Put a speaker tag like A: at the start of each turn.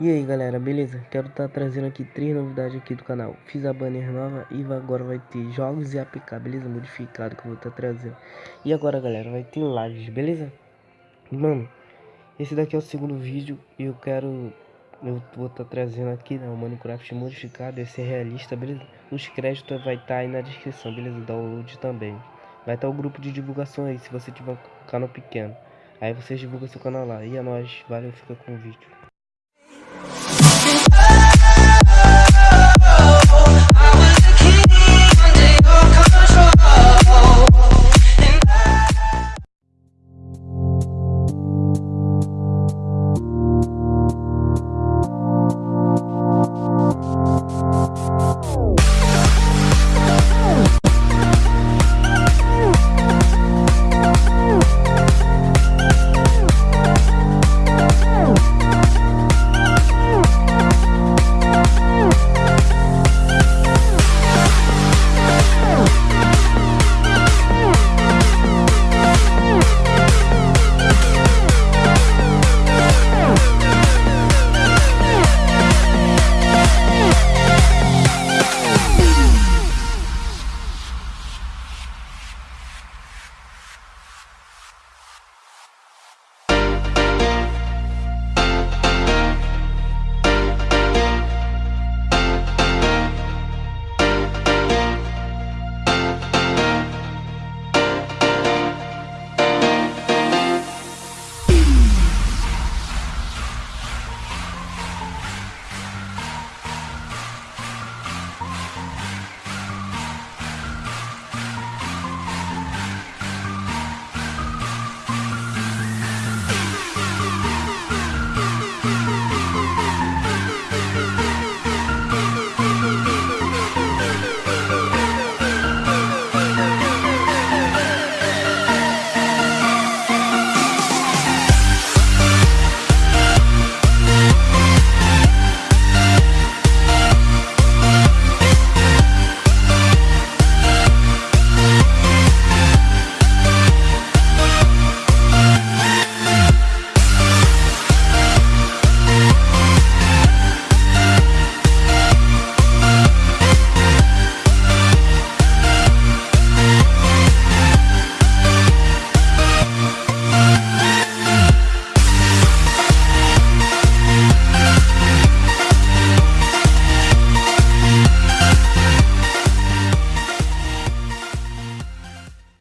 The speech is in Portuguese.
A: E aí galera, beleza? Quero estar tá trazendo aqui três novidades aqui do canal Fiz a banner nova e agora vai ter jogos e APK, beleza? Modificado que eu vou estar tá trazendo E agora galera, vai ter lives, beleza? Mano, esse daqui é o segundo vídeo e eu quero... Eu vou estar tá trazendo aqui, né, o Minecraft modificado, esse é realista, beleza? Os créditos vai estar aí na descrição, beleza? Download também Vai estar o grupo de divulgação aí, se você tiver um canal pequeno Aí vocês divulgam seu canal lá E a é nós, valeu, fica com o vídeo